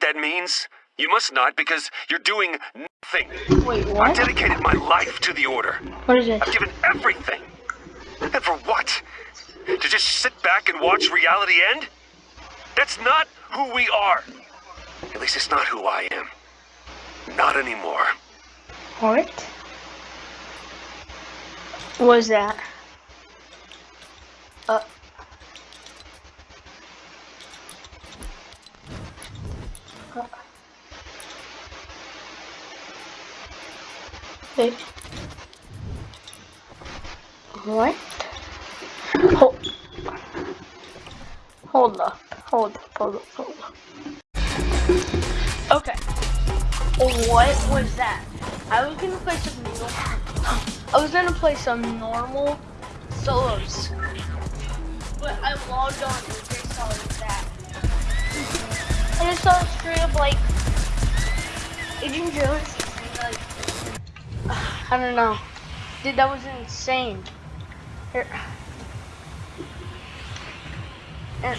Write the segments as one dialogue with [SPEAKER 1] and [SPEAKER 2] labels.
[SPEAKER 1] what that means? You must not because you're doing nothing.
[SPEAKER 2] Wait, what?
[SPEAKER 1] I've dedicated my life to the Order.
[SPEAKER 2] What is it?
[SPEAKER 1] I've given everything. And for what? To just sit back and watch reality end? That's not who we are. At least it's not who I am. Not anymore.
[SPEAKER 2] What? What was that? Uh. Wait. What? Hold. Hold up. Hold up. Hold up. Hold up. Okay. What was that? I was gonna play some normal. I was gonna play some normal solos, but I logged on and just saw that. And I saw a straight up like Agent Jones. I don't know, dude. That was insane. Here. And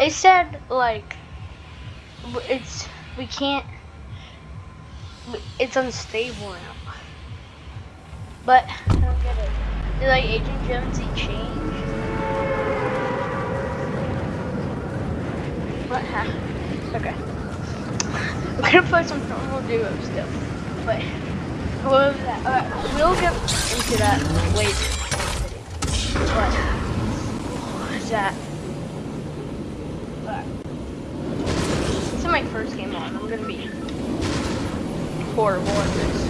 [SPEAKER 2] it said like it's we can't it's unstable now. But I don't get it. Did like Agent Jonesy change? What happened? Okay. I'm gonna play some normal duo still. But Uh, we'll get into that later. But that? But, this is my first game on. I'm gonna be horrible at this.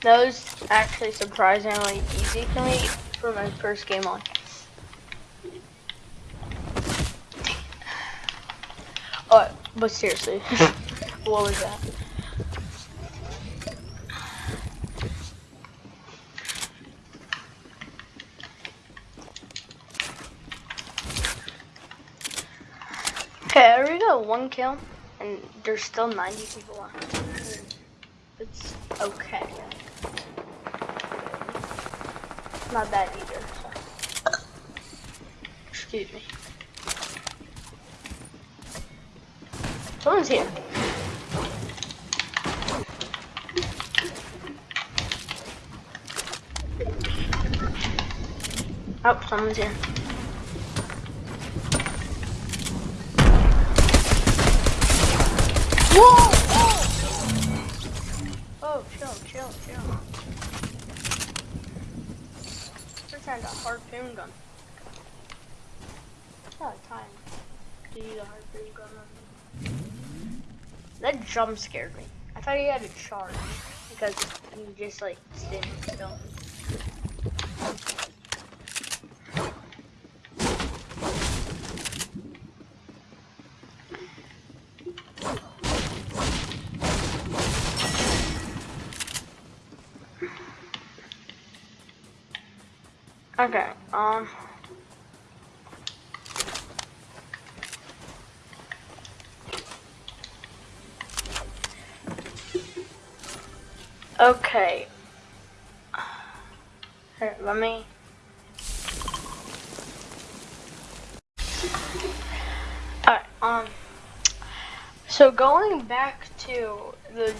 [SPEAKER 2] That was actually surprisingly easy for me for my first game on. Oh, but seriously, what was that? Okay, I already got one kill, and there's still 90 people on. It's okay. Not bad either. Excuse me. Someone's here. Oh, someone's here. Whoa! Oh! Oh, chill, chill, chill. Pretend a harpoon gun. Oh, time to use a harpoon gun on me. That jump scared me. I thought he had a charge because he just like standing still. Okay, um. Okay. Here, let me. Alright, um. So going back to the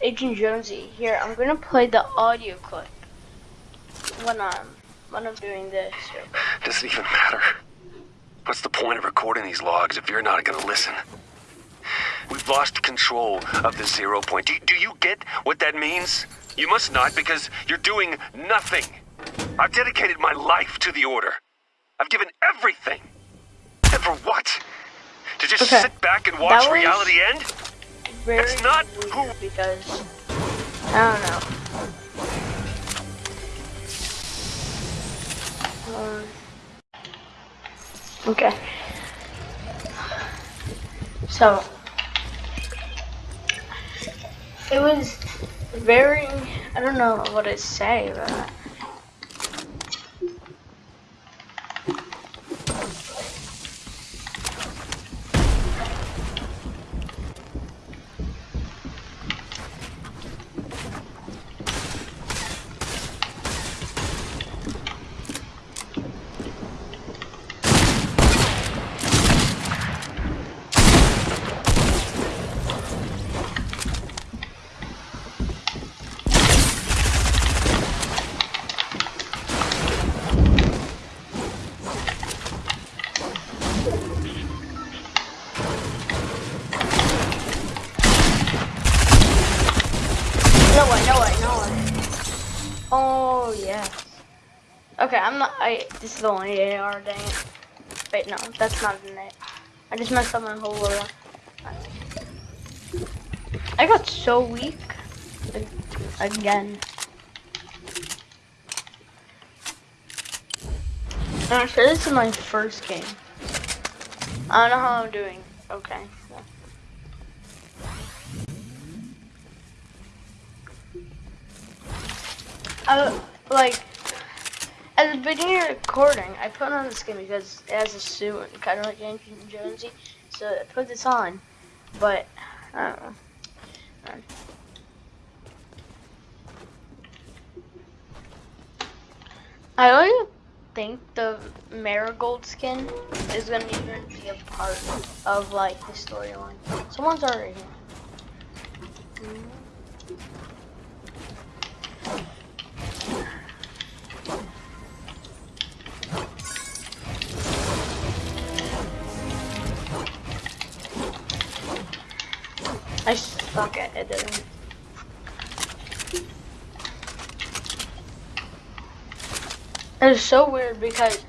[SPEAKER 2] Agent Jonesy here, I'm gonna play the audio clip when I'm when I'm doing this.
[SPEAKER 1] Doesn't even matter. What's the point of recording these logs if you're not gonna listen? We've lost control of the zero point. Do, do you get what that means? You must not because you're doing nothing. I've dedicated my life to the Order. I've given everything. And for what? To just
[SPEAKER 2] Okay.
[SPEAKER 1] sit back and watch reality end? That's not who-
[SPEAKER 2] because I don't know. Um, okay. So it was very I don't know what to say, but Oh yes. Okay, I'm not. I. This is the only AR. Dang it. Wait, no, that's not an A. I just messed up my whole loadout. I got so weak. Again. I'm sure this is my first game. I don't know how I'm doing. Okay. Uh, like, at the beginning of recording, I put on this skin because it has a suit kind of like Yankee Jonesy, so I put this on. But, I don't know. I don't think the marigold skin is gonna even be a part of like the storyline. Someone's already here. I suck at editing. It's so weird because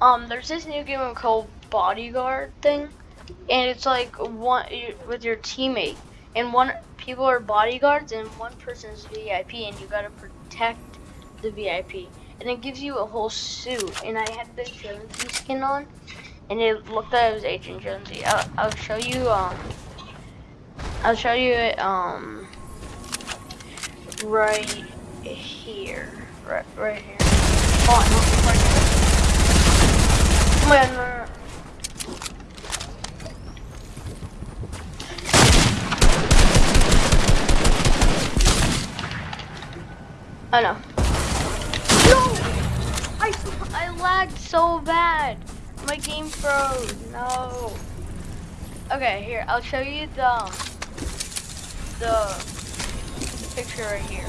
[SPEAKER 2] um there's this new game called Bodyguard thing, and it's like one with your teammate, and one people are bodyguards and one person's VIP, and you gotta protect the VIP, and it gives you a whole suit. And I had the Jonesy skin on, and it looked like it was Agent Jonesy. I'll, I'll show you um I'll show you it um right here, right right here. Oh, no, right here. Oh my God, I know. No! I, I lagged so bad. My game froze. No. Okay, here. I'll show you the um, the picture right here.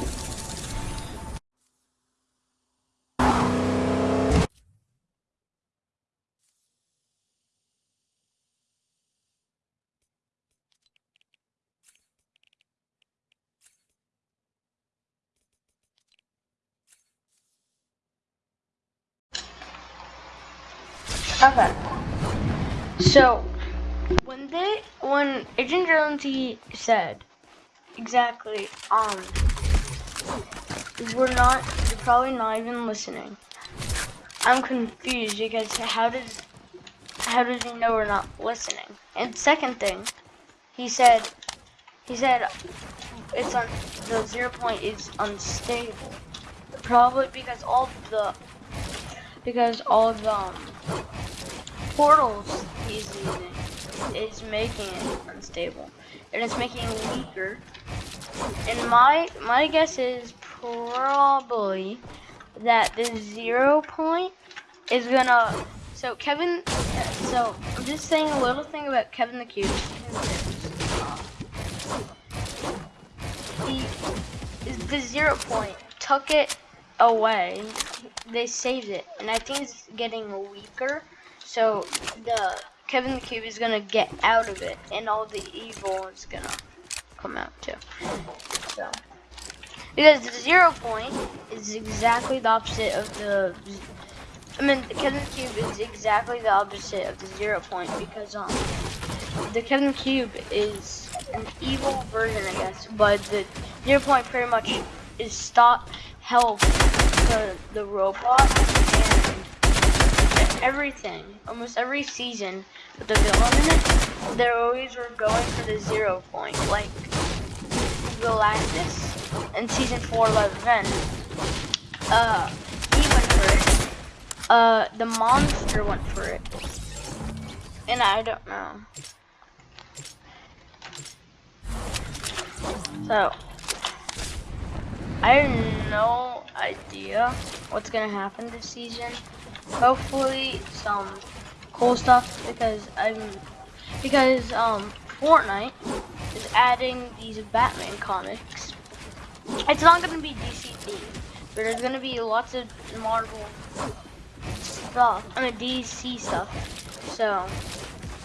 [SPEAKER 2] Okay. So, when they, when Agent Jonesy said, exactly, um, we're not, you're probably not even listening. I'm confused because how does, how does he know we're not listening? And second thing, he said, he said, it's on, the zero point is unstable. Probably because all the, because all the, um, portals he's using is making it unstable. And it's making it weaker. And my my guess is probably that the zero point is gonna so Kevin so I'm just saying a little thing about Kevin the Cube. He is the zero point took it away. They saved it and I think it's getting weaker so the Kevin the Cube is gonna get out of it, and all the evil is gonna come out too. So because the zero point is exactly the opposite of the. I mean, the Kevin the Cube is exactly the opposite of the zero point because um the Kevin the Cube is an evil version, I guess, but the zero point pretty much is stop help the the robot everything, almost every season with the villain in it, they always were going for the zero point. Like Galactus in season four of Event, uh, he went for it. Uh, the monster went for it, and I don't know. So, I have no idea what's gonna happen this season hopefully some cool stuff because I'm because um Fortnite is adding these Batman comics. It's not gonna be DC themed, but there's gonna be lots of Marvel stuff. I mean DC stuff. So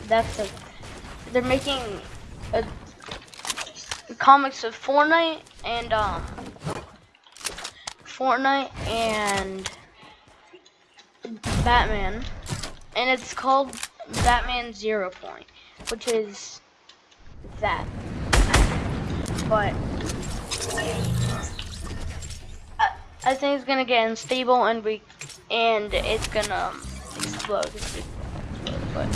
[SPEAKER 2] that's a they're making a, comics of Fortnite and um Fortnite and Batman, and it's called Batman Zero Point, which is that. But I, I think it's gonna get unstable and we and it's gonna explode. But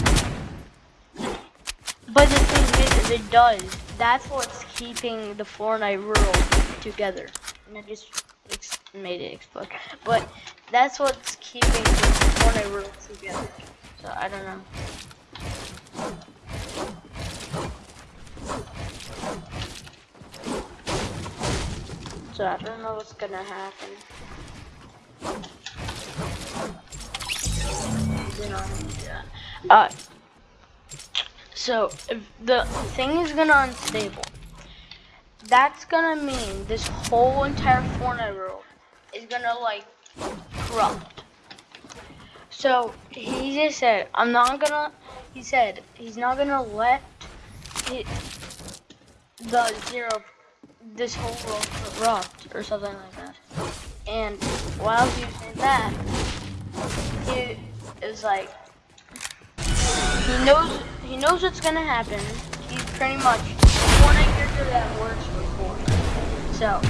[SPEAKER 2] but the thing is, it does. That's what's keeping the Fortnite world together. And just made it explode. But that's what's keeping the Fortnite world together. So I don't know. So I don't know what's gonna happen. Uh, so the thing is gonna unstable, that's gonna mean this whole entire Fortnite world is gonna like corrupt. So he just said, I'm not gonna. He said he's not gonna let it, the zero, this whole world corrupt or something like that. And while he was saying that, he is like, he knows he knows what's gonna happen. He's pretty much one character that works for Fortnite. So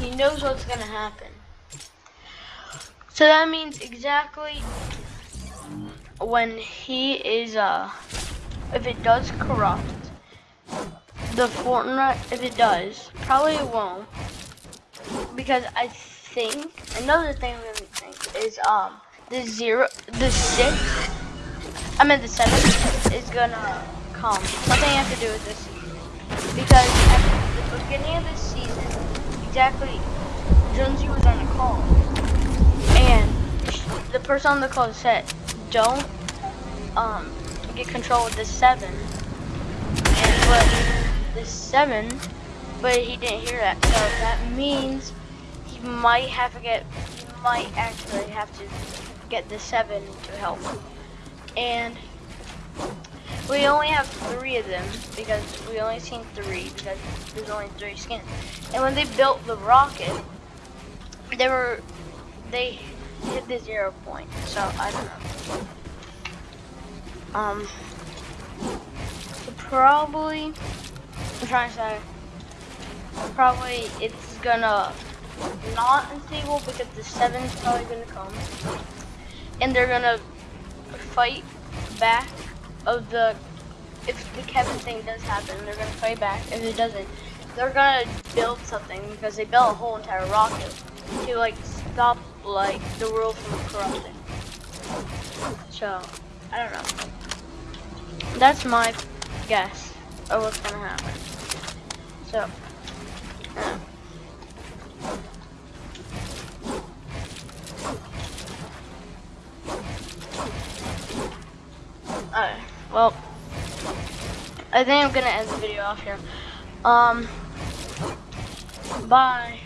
[SPEAKER 2] he, knows what's gonna happen. So that means exactly when he is uh if it does corrupt the Fortnite if it does, probably it won't. Because I think another thing we think is um the zero the six I mean the seven is gonna come. Nothing have to do with this. Because the beginning of this season, exactly Jonesy was on a call. And the person on the call said, Don't um get control of the seven. And but the seven but he didn't hear that. So that means he might have to get, he might actually have to get the seven to help. And we only have three of them because we only seen three because there's only three skins. And when they built the rocket, they were, they hit the zero point. So I don't know. Um, probably, I'm trying to say, probably it's gonna not unstable because the seven's probably gonna come. And they're gonna fight back of the if the Kevin thing does happen, they're gonna fight back. If it doesn't, they're gonna build something because they built a whole entire rocket to like stop like the world from corrupting. So I don't know. That's my guess of what's gonna happen. So yeah. Alright, well, I think I'm gonna end the video off here. Um, bye.